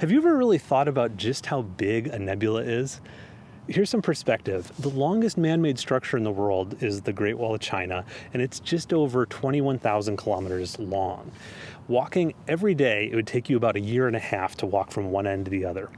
Have you ever really thought about just how big a nebula is? Here's some perspective. The longest man-made structure in the world is the Great Wall of China, and it's just over 21,000 kilometers long. Walking every day, it would take you about a year and a half to walk from one end to the other.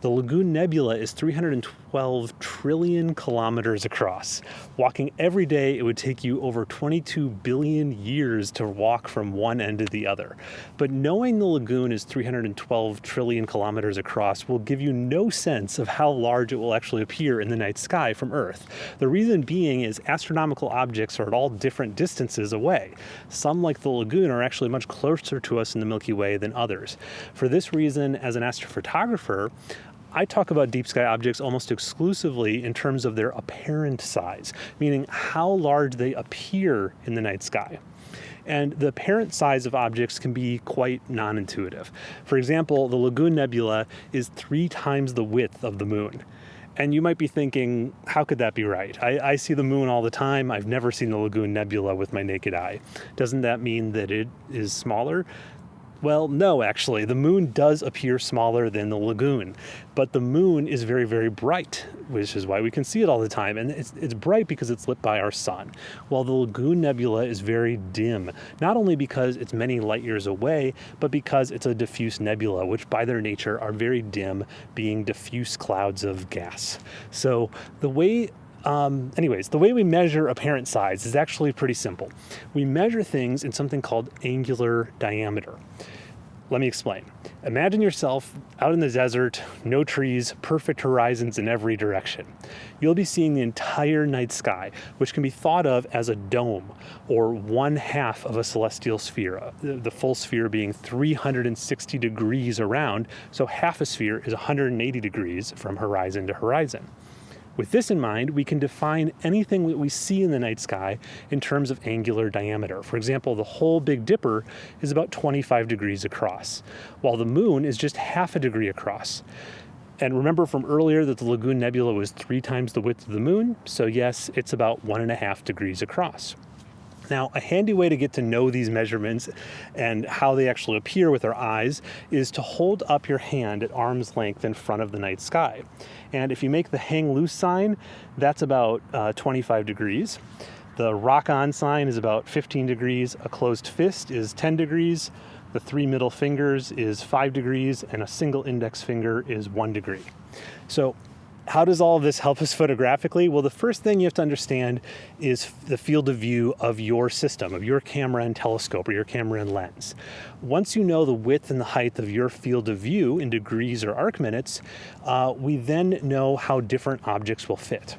The Lagoon Nebula is 312 trillion kilometers across. Walking every day, it would take you over 22 billion years to walk from one end to the other. But knowing the lagoon is 312 trillion kilometers across will give you no sense of how large it will actually appear in the night sky from Earth. The reason being is astronomical objects are at all different distances away. Some, like the lagoon, are actually much closer to us in the Milky Way than others. For this reason, as an astrophotographer, I talk about deep sky objects almost exclusively in terms of their apparent size, meaning how large they appear in the night sky. And the apparent size of objects can be quite non-intuitive. For example, the Lagoon Nebula is three times the width of the moon. And you might be thinking, how could that be right? I, I, see the moon all the time. I've never seen the Lagoon Nebula with my naked eye. Doesn't that mean that it is smaller? Well, no, actually. The moon does appear smaller than the lagoon, but the moon is very, very bright, which is why we can see it all the time. And it's, it's bright because it's lit by our sun, while the Lagoon Nebula is very dim, not only because it's many light years away, but because it's a diffuse nebula, which by their nature are very dim, being diffuse clouds of gas. So the way um, anyways, the way we measure apparent size is actually pretty simple. We measure things in something called angular diameter. Let me explain. Imagine yourself out in the desert, no trees, perfect horizons in every direction. You'll be seeing the entire night sky, which can be thought of as a dome, or one half of a celestial sphere, uh, the full sphere being 360 degrees around, so half a sphere is 180 degrees from horizon to horizon. With this in mind, we can define anything that we see in the night sky in terms of angular diameter. For example, the whole Big Dipper is about 25 degrees across, while the moon is just half a degree across. And remember from earlier that the Lagoon Nebula was three times the width of the moon, so yes, it's about one and a half degrees across. Now, a handy way to get to know these measurements and how they actually appear with our eyes is to hold up your hand at arm's length in front of the night sky. And if you make the hang loose sign, that's about uh, 25 degrees. The rock on sign is about 15 degrees. A closed fist is 10 degrees. The three middle fingers is five degrees and a single index finger is one degree. So how does all of this help us photographically? Well, the first thing you have to understand is the field of view of your system, of your camera and telescope or your camera and lens. Once you know the width and the height of your field of view in degrees or arc minutes, uh, we then know how different objects will fit.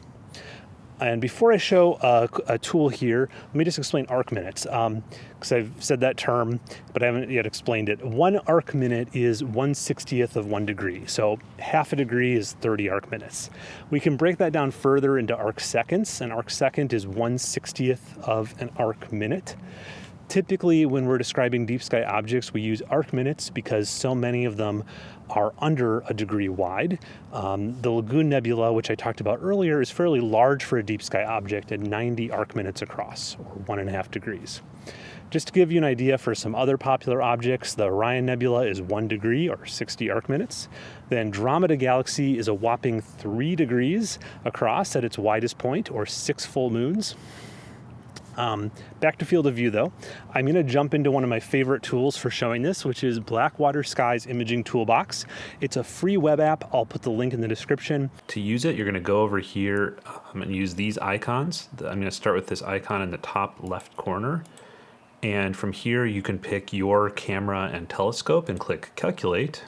And before I show a, a, tool here, let me just explain arc minutes, because um, I've said that term, but I haven't yet explained it. One arc minute is 1 60th of one degree, so half a degree is 30 arc minutes. We can break that down further into arc seconds. An arc second is 1 60th of an arc minute. Typically, when we're describing deep sky objects, we use arc minutes because so many of them are under a degree wide. Um, the Lagoon Nebula, which I talked about earlier, is fairly large for a deep sky object at 90 arc minutes across, or one and a half degrees. Just to give you an idea for some other popular objects, the Orion Nebula is one degree or 60 arc minutes. The Andromeda Galaxy is a whopping three degrees across at its widest point, or six full moons. Um, back to field of view though, I'm going to jump into one of my favorite tools for showing this, which is Blackwater Skies Imaging Toolbox. It's a free web app. I'll put the link in the description. To use it, you're going to go over here um, and use these icons. I'm going to start with this icon in the top left corner. And from here, you can pick your camera and telescope and click calculate.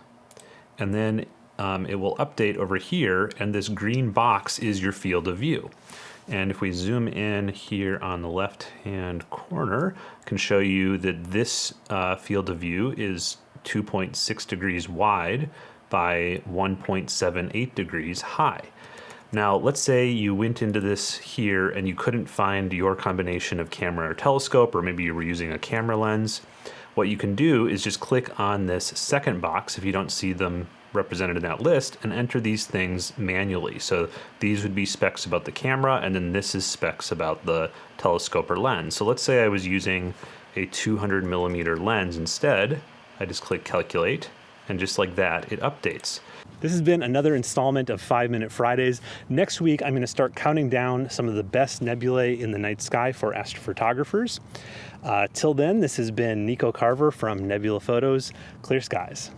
And then um, it will update over here. And this green box is your field of view. And if we zoom in here on the left-hand corner, I can show you that this uh, field of view is 2.6 degrees wide by 1.78 degrees high. Now, let's say you went into this here and you couldn't find your combination of camera or telescope, or maybe you were using a camera lens. What you can do is just click on this second box if you don't see them represented in that list and enter these things manually. So these would be specs about the camera and then this is specs about the telescope or lens. So let's say I was using a 200 millimeter lens instead. I just click calculate And just like that, it updates. This has been another installment of 5 Minute Fridays. Next week, I'm going to start counting down some of the best nebulae in the night sky for astrophotographers. Uh, till then, this has been Nico Carver from Nebula Photos. Clear skies.